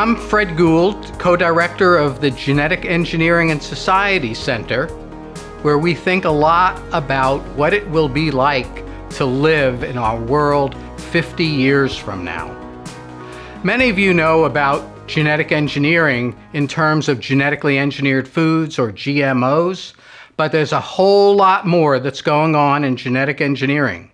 I'm Fred Gould, co-director of the Genetic Engineering and Society Center, where we think a lot about what it will be like to live in our world 50 years from now. Many of you know about genetic engineering in terms of genetically engineered foods or GMOs, but there's a whole lot more that's going on in genetic engineering.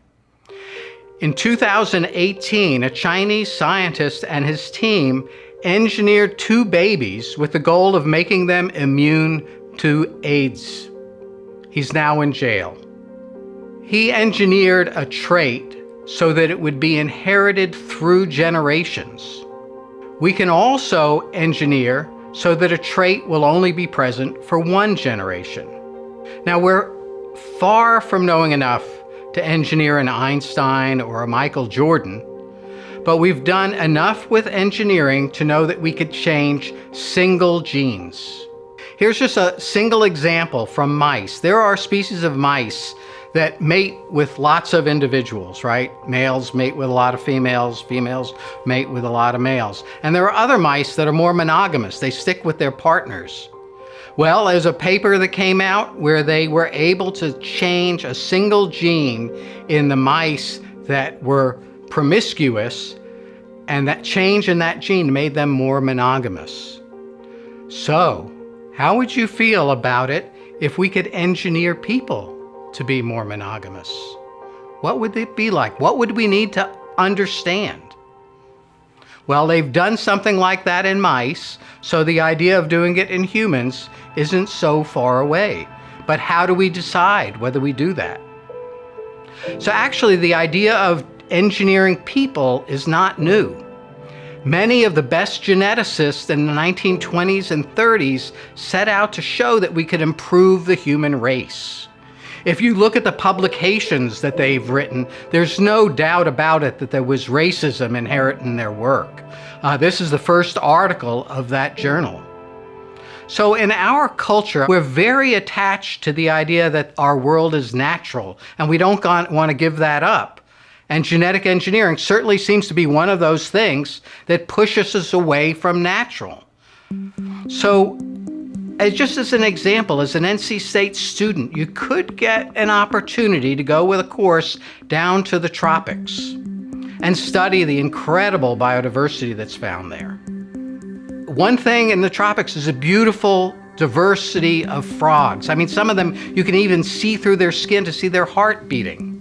In 2018, a Chinese scientist and his team engineered two babies with the goal of making them immune to AIDS. He's now in jail. He engineered a trait so that it would be inherited through generations. We can also engineer so that a trait will only be present for one generation. Now we're far from knowing enough to engineer an Einstein or a Michael Jordan, but we've done enough with engineering to know that we could change single genes. Here's just a single example from mice. There are species of mice that mate with lots of individuals, right? Males mate with a lot of females, females mate with a lot of males. And there are other mice that are more monogamous. They stick with their partners. Well, there's a paper that came out where they were able to change a single gene in the mice that were promiscuous, and that change in that gene made them more monogamous. So, how would you feel about it if we could engineer people to be more monogamous? What would it be like? What would we need to understand? Well, they've done something like that in mice, so the idea of doing it in humans isn't so far away. But how do we decide whether we do that? So actually, the idea of engineering people is not new. Many of the best geneticists in the 1920s and 30s set out to show that we could improve the human race. If you look at the publications that they've written, there's no doubt about it that there was racism inherent in their work. Uh, this is the first article of that journal. So in our culture, we're very attached to the idea that our world is natural, and we don't want to give that up. And genetic engineering certainly seems to be one of those things that pushes us away from natural. So as just as an example, as an NC State student, you could get an opportunity to go with a course down to the tropics and study the incredible biodiversity that's found there. One thing in the tropics is a beautiful diversity of frogs. I mean, some of them you can even see through their skin to see their heart beating.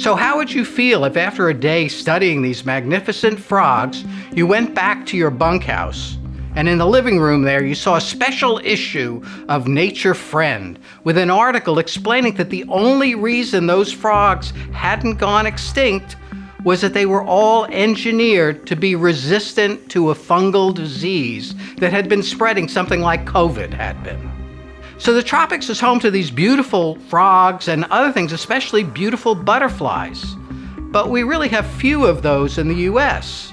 So how would you feel if after a day studying these magnificent frogs, you went back to your bunkhouse and in the living room there you saw a special issue of Nature Friend with an article explaining that the only reason those frogs hadn't gone extinct was that they were all engineered to be resistant to a fungal disease that had been spreading something like COVID had been. So the tropics is home to these beautiful frogs and other things, especially beautiful butterflies. But we really have few of those in the US.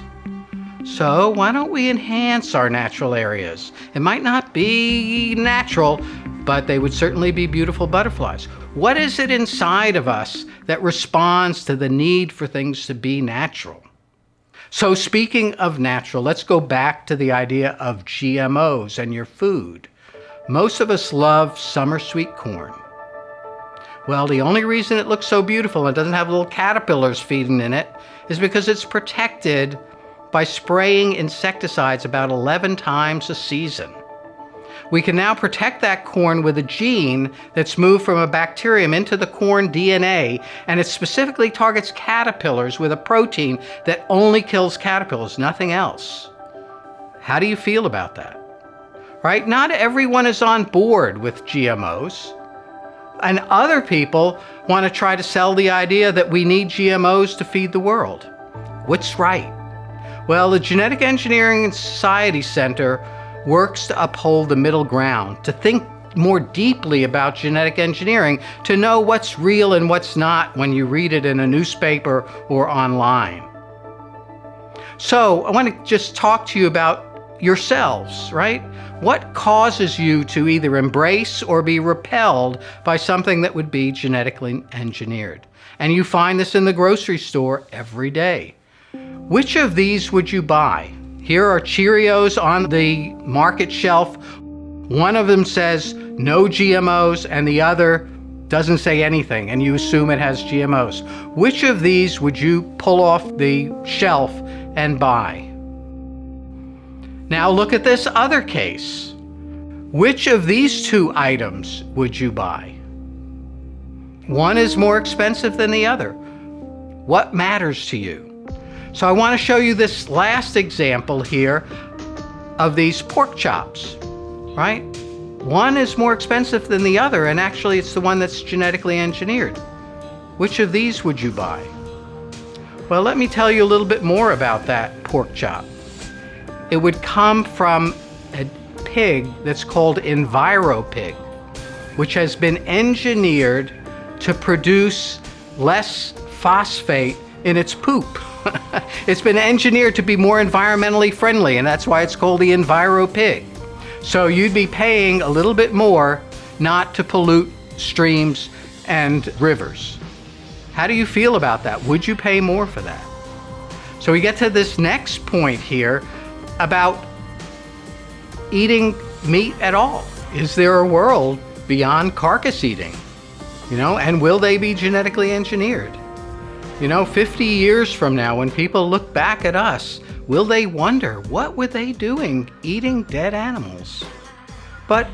So why don't we enhance our natural areas? It might not be natural, but they would certainly be beautiful butterflies. What is it inside of us that responds to the need for things to be natural? So speaking of natural, let's go back to the idea of GMOs and your food. Most of us love summer sweet corn. Well, the only reason it looks so beautiful and doesn't have little caterpillars feeding in it is because it's protected by spraying insecticides about 11 times a season. We can now protect that corn with a gene that's moved from a bacterium into the corn DNA, and it specifically targets caterpillars with a protein that only kills caterpillars, nothing else. How do you feel about that? Right? Not everyone is on board with GMOs. And other people want to try to sell the idea that we need GMOs to feed the world. What's right? Well, the Genetic Engineering and Society Center works to uphold the middle ground, to think more deeply about genetic engineering, to know what's real and what's not when you read it in a newspaper or online. So I want to just talk to you about yourselves, right? What causes you to either embrace or be repelled by something that would be genetically engineered? And you find this in the grocery store every day. Which of these would you buy? Here are Cheerios on the market shelf. One of them says no GMOs and the other doesn't say anything and you assume it has GMOs. Which of these would you pull off the shelf and buy? Now look at this other case. Which of these two items would you buy? One is more expensive than the other. What matters to you? So I want to show you this last example here of these pork chops, right? One is more expensive than the other, and actually it's the one that's genetically engineered. Which of these would you buy? Well, let me tell you a little bit more about that pork chop. It would come from a pig that's called EnviroPig, which has been engineered to produce less phosphate in its poop. it's been engineered to be more environmentally friendly, and that's why it's called the EnviroPig. So you'd be paying a little bit more not to pollute streams and rivers. How do you feel about that? Would you pay more for that? So we get to this next point here about eating meat at all. Is there a world beyond carcass eating? You know, and will they be genetically engineered? You know, 50 years from now, when people look back at us, will they wonder what were they doing eating dead animals? But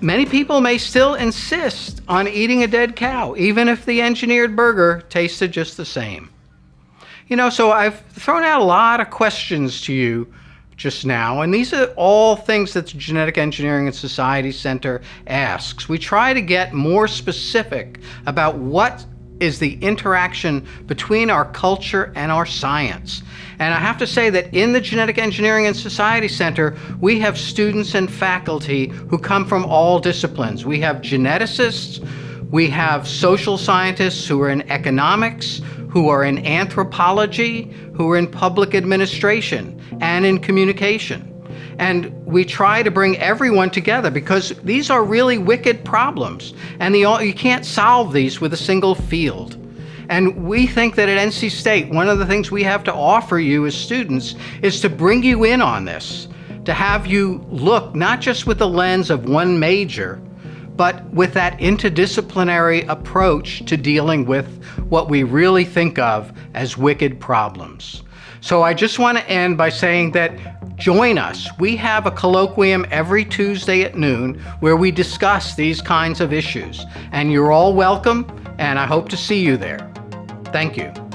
many people may still insist on eating a dead cow, even if the engineered burger tasted just the same. You know, so I've thrown out a lot of questions to you just now, and these are all things that the Genetic Engineering and Society Center asks. We try to get more specific about what is the interaction between our culture and our science. And I have to say that in the Genetic Engineering and Society Center, we have students and faculty who come from all disciplines. We have geneticists, we have social scientists who are in economics, who are in anthropology, who are in public administration and in communication. And we try to bring everyone together because these are really wicked problems. And the, you can't solve these with a single field. And we think that at NC State, one of the things we have to offer you as students is to bring you in on this, to have you look not just with the lens of one major, but with that interdisciplinary approach to dealing with what we really think of as wicked problems. So I just want to end by saying that join us. We have a colloquium every Tuesday at noon where we discuss these kinds of issues. And you're all welcome, and I hope to see you there. Thank you.